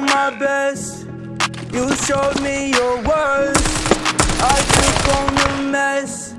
my best. You showed me your worst. I took on the mess,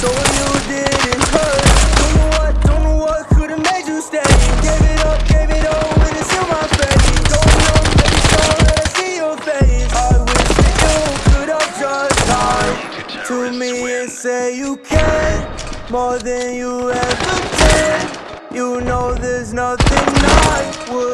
so you didn't hurt. Don't know what, don't know what could've made you stay. Gave it up, gave it all, and it's in my face. Don't know, baby, sure that I see your face. I wish that you could have just lied to me and say you care more than you ever did. You know there's nothing I wouldn't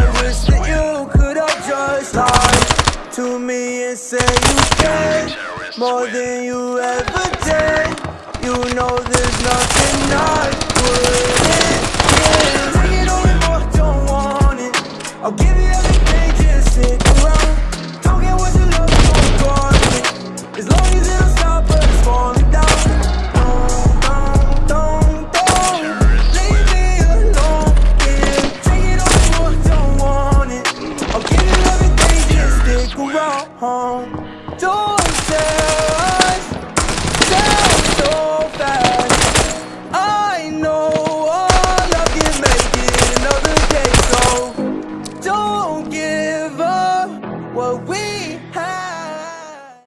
I wish that you could have just lied to me and say you care more than you ever did. home. Don't tell us, tell so fast. I know our love can make it another day, so don't give up what we